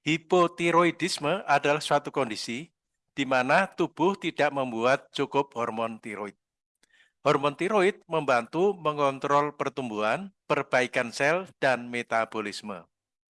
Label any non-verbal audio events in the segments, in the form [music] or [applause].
Hipotiroidisme adalah suatu kondisi di mana tubuh tidak membuat cukup hormon tiroid. Hormon tiroid membantu mengontrol pertumbuhan, perbaikan sel, dan metabolisme.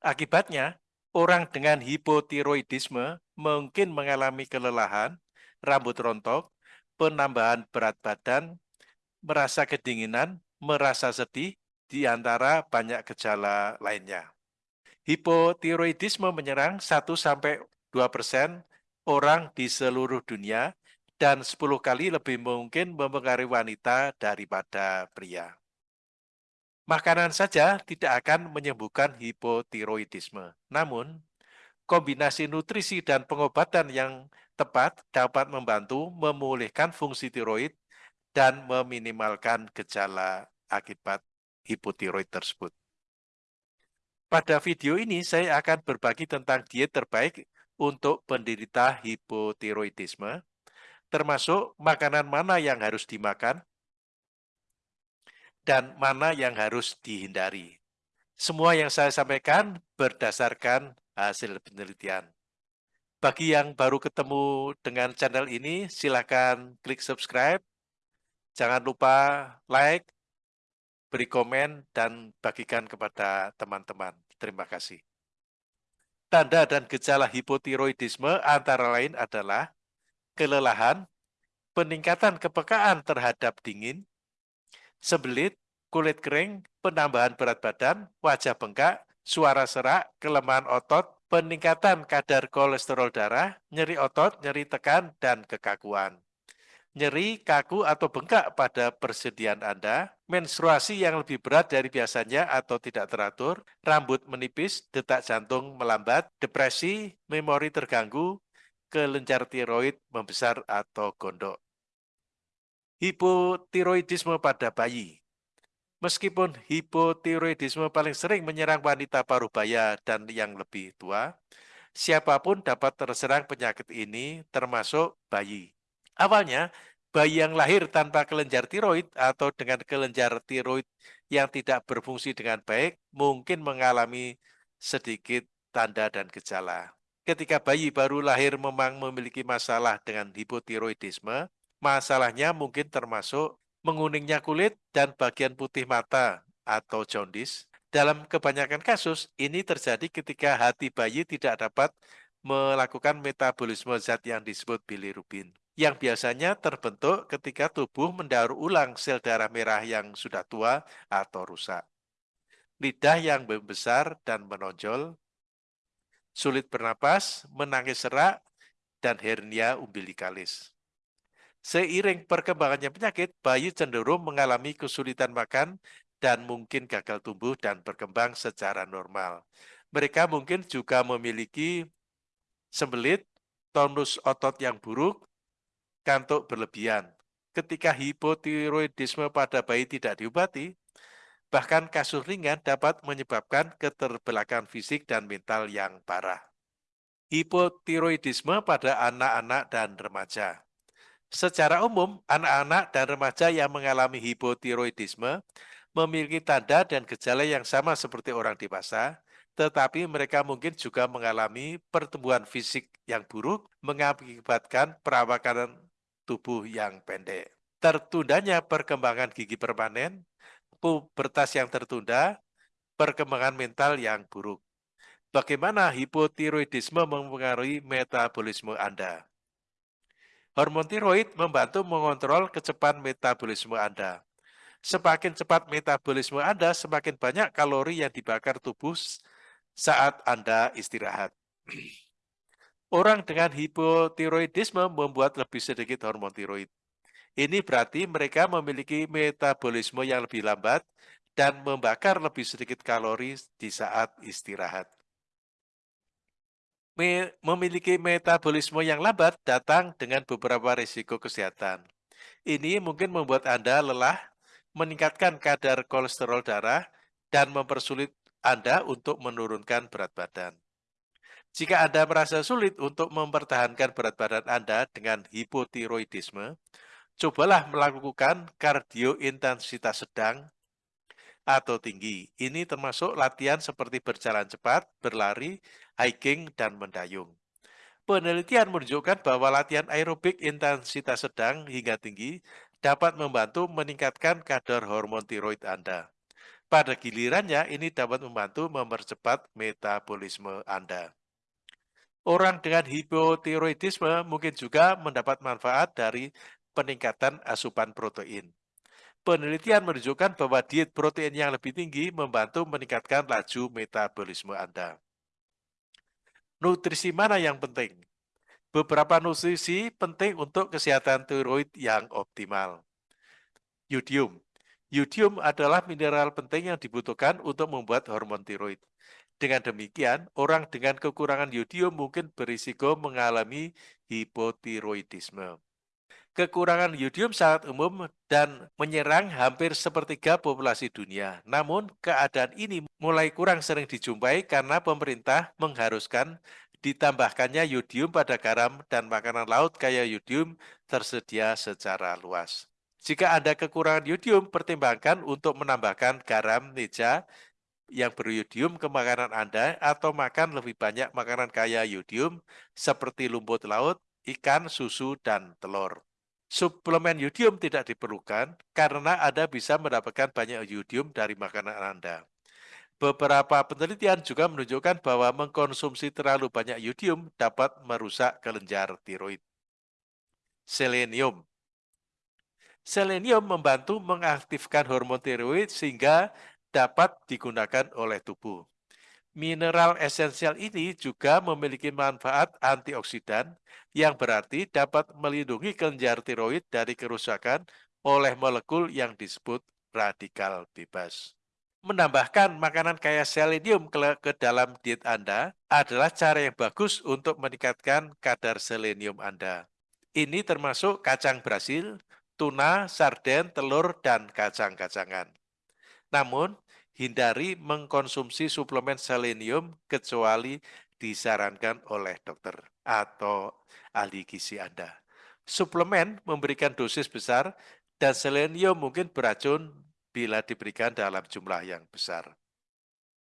Akibatnya, orang dengan hipotiroidisme mungkin mengalami kelelahan, rambut rontok, penambahan berat badan, merasa kedinginan, merasa sedih, di antara banyak gejala lainnya. Hipotiroidisme menyerang 1-2 persen orang di seluruh dunia dan 10 kali lebih mungkin mempengaruhi wanita daripada pria. Makanan saja tidak akan menyembuhkan hipotiroidisme. Namun, kombinasi nutrisi dan pengobatan yang tepat dapat membantu memulihkan fungsi tiroid dan meminimalkan gejala akibat hipotiroid tersebut. Pada video ini saya akan berbagi tentang diet terbaik untuk penderita hipotiroidisme, termasuk makanan mana yang harus dimakan dan mana yang harus dihindari. Semua yang saya sampaikan berdasarkan hasil penelitian. Bagi yang baru ketemu dengan channel ini, silakan klik subscribe. Jangan lupa like, beri komen, dan bagikan kepada teman-teman. Terima kasih. Tanda dan gejala hipotiroidisme antara lain adalah kelelahan, peningkatan kepekaan terhadap dingin, sebelit, kulit kering, penambahan berat badan, wajah bengkak, suara serak, kelemahan otot, peningkatan kadar kolesterol darah, nyeri otot, nyeri tekan, dan kekakuan nyeri, kaku, atau bengkak pada persediaan Anda, menstruasi yang lebih berat dari biasanya atau tidak teratur, rambut menipis, detak jantung melambat, depresi, memori terganggu, kelenjar tiroid membesar atau gondok. Hipotiroidisme pada bayi Meskipun hipotiroidisme paling sering menyerang wanita paruh baya dan yang lebih tua, siapa pun dapat terserang penyakit ini termasuk bayi. Awalnya, bayi yang lahir tanpa kelenjar tiroid atau dengan kelenjar tiroid yang tidak berfungsi dengan baik mungkin mengalami sedikit tanda dan gejala. Ketika bayi baru lahir memang memiliki masalah dengan hipotiroidisme, masalahnya mungkin termasuk menguningnya kulit dan bagian putih mata atau jaundice. Dalam kebanyakan kasus, ini terjadi ketika hati bayi tidak dapat melakukan metabolisme zat yang disebut bilirubin yang biasanya terbentuk ketika tubuh mendaur ulang sel darah merah yang sudah tua atau rusak. Lidah yang membesar dan menonjol, sulit bernapas, menangis serak, dan hernia umbilikalis. Seiring perkembangannya penyakit, bayi cenderung mengalami kesulitan makan dan mungkin gagal tumbuh dan berkembang secara normal. Mereka mungkin juga memiliki sembelit, tonus otot yang buruk, kantuk berlebihan. Ketika hipotiroidisme pada bayi tidak diobati, bahkan kasus ringan dapat menyebabkan keterbelakangan fisik dan mental yang parah. Hipotiroidisme pada anak-anak dan remaja Secara umum, anak-anak dan remaja yang mengalami hipotiroidisme memiliki tanda dan gejala yang sama seperti orang dewasa, tetapi mereka mungkin juga mengalami pertumbuhan fisik yang buruk mengakibatkan perawakan tubuh yang pendek. Tertundanya perkembangan gigi permanen, pubertas yang tertunda, perkembangan mental yang buruk. Bagaimana hipotiroidisme mempengaruhi metabolisme Anda? Hormon tiroid membantu mengontrol kecepatan metabolisme Anda. Semakin cepat metabolisme Anda, semakin banyak kalori yang dibakar tubuh saat Anda istirahat. [clears throat] Orang dengan hipotiroidisme membuat lebih sedikit hormon tiroid. Ini berarti mereka memiliki metabolisme yang lebih lambat dan membakar lebih sedikit kalori di saat istirahat. Memiliki metabolisme yang lambat datang dengan beberapa risiko kesehatan. Ini mungkin membuat Anda lelah, meningkatkan kadar kolesterol darah, dan mempersulit Anda untuk menurunkan berat badan. Jika Anda merasa sulit untuk mempertahankan berat badan Anda dengan hipotiroidisme, cobalah melakukan kardio intensitas sedang atau tinggi. Ini termasuk latihan seperti berjalan cepat, berlari, hiking, dan mendayung. Penelitian menunjukkan bahwa latihan aerobik intensitas sedang hingga tinggi dapat membantu meningkatkan kadar hormon tiroid Anda. Pada gilirannya, ini dapat membantu mempercepat metabolisme Anda. Orang dengan hipotiroidisme mungkin juga mendapat manfaat dari peningkatan asupan protein. Penelitian menunjukkan bahwa diet protein yang lebih tinggi membantu meningkatkan laju metabolisme Anda. Nutrisi mana yang penting? Beberapa nutrisi penting untuk kesehatan tiroid yang optimal. Yodium. Yodium adalah mineral penting yang dibutuhkan untuk membuat hormon tiroid. Dengan demikian, orang dengan kekurangan yodium mungkin berisiko mengalami hipotiroidisme. Kekurangan yodium sangat umum dan menyerang hampir sepertiga populasi dunia. Namun, keadaan ini mulai kurang sering dijumpai karena pemerintah mengharuskan ditambahkannya yodium pada garam dan makanan laut kaya yodium tersedia secara luas. Jika Anda kekurangan yodium, pertimbangkan untuk menambahkan garam meja yang beryodium ke makanan Anda atau makan lebih banyak makanan kaya yodium seperti lumpur laut, ikan, susu, dan telur. Suplemen yodium tidak diperlukan karena Anda bisa mendapatkan banyak yodium dari makanan Anda. Beberapa penelitian juga menunjukkan bahwa mengkonsumsi terlalu banyak yodium dapat merusak kelenjar tiroid. Selenium Selenium membantu mengaktifkan hormon tiroid sehingga dapat digunakan oleh tubuh. Mineral esensial ini juga memiliki manfaat antioksidan yang berarti dapat melindungi kelenjar tiroid dari kerusakan oleh molekul yang disebut radikal bebas. Menambahkan makanan kaya selenium ke, ke dalam diet Anda adalah cara yang bagus untuk meningkatkan kadar selenium Anda. Ini termasuk kacang Brasil, tuna, sarden, telur, dan kacang-kacangan. Namun, hindari mengkonsumsi suplemen selenium kecuali disarankan oleh dokter atau ahli gizi Anda. Suplemen memberikan dosis besar dan selenium mungkin beracun bila diberikan dalam jumlah yang besar.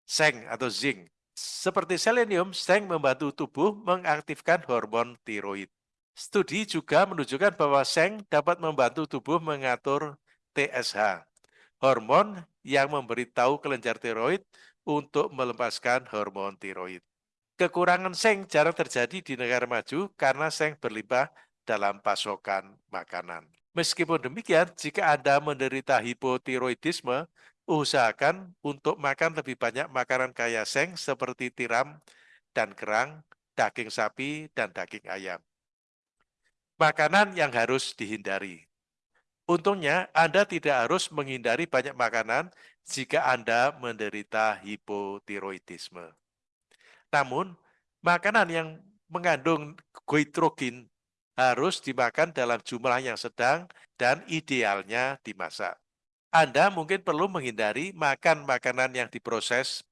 Seng atau zinc. Seperti selenium, seng membantu tubuh mengaktifkan hormon tiroid. Studi juga menunjukkan bahwa seng dapat membantu tubuh mengatur TSH, hormon yang memberitahu kelenjar tiroid untuk melepaskan hormon tiroid. Kekurangan seng jarang terjadi di negara maju karena seng berlimpah dalam pasokan makanan. Meskipun demikian, jika Anda menderita hipotiroidisme, usahakan untuk makan lebih banyak makanan kaya seng seperti tiram dan kerang, daging sapi, dan daging ayam. Makanan yang harus dihindari. Untungnya, Anda tidak harus menghindari banyak makanan jika Anda menderita hipotiroidisme. Namun, makanan yang mengandung goitrogin harus dimakan dalam jumlah yang sedang dan idealnya dimasak. Anda mungkin perlu menghindari makan makanan yang diproses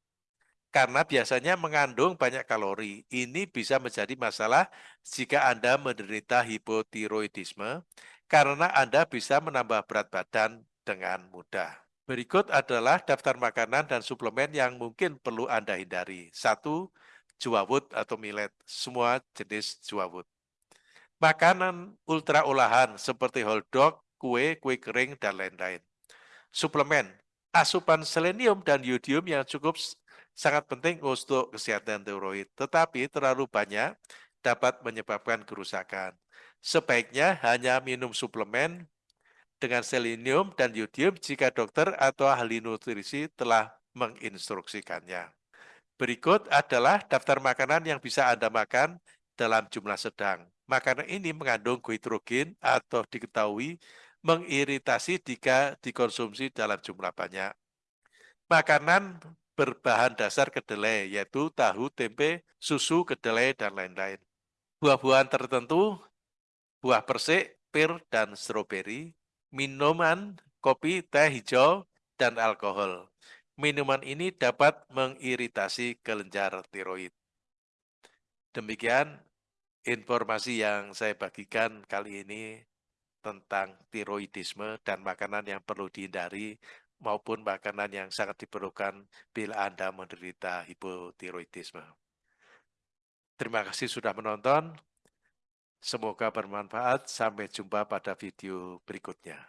karena biasanya mengandung banyak kalori. Ini bisa menjadi masalah jika Anda menderita hipotiroidisme karena Anda bisa menambah berat badan dengan mudah. Berikut adalah daftar makanan dan suplemen yang mungkin perlu Anda hindari. Satu, juawut atau millet, semua jenis juawut. Makanan ultra olahan seperti hotdog, kue, kue kering, dan lain-lain. Suplemen, asupan selenium dan yodium yang cukup sangat penting untuk kesehatan tiroid, tetapi terlalu banyak dapat menyebabkan kerusakan. Sebaiknya hanya minum suplemen dengan selenium dan yodium jika dokter atau ahli nutrisi telah menginstruksikannya. Berikut adalah daftar makanan yang bisa Anda makan dalam jumlah sedang. Makanan ini mengandung goitrogen atau diketahui mengiritasi jika dikonsumsi dalam jumlah banyak. Makanan berbahan dasar kedelai, yaitu tahu, tempe, susu, kedelai, dan lain-lain. Buah-buahan tertentu buah persik, pir, dan stroberi, minuman, kopi, teh hijau, dan alkohol. Minuman ini dapat mengiritasi kelenjar tiroid. Demikian informasi yang saya bagikan kali ini tentang tiroidisme dan makanan yang perlu dihindari maupun makanan yang sangat diperlukan bila Anda menderita hipotiroidisme. Terima kasih sudah menonton. Semoga bermanfaat. Sampai jumpa pada video berikutnya.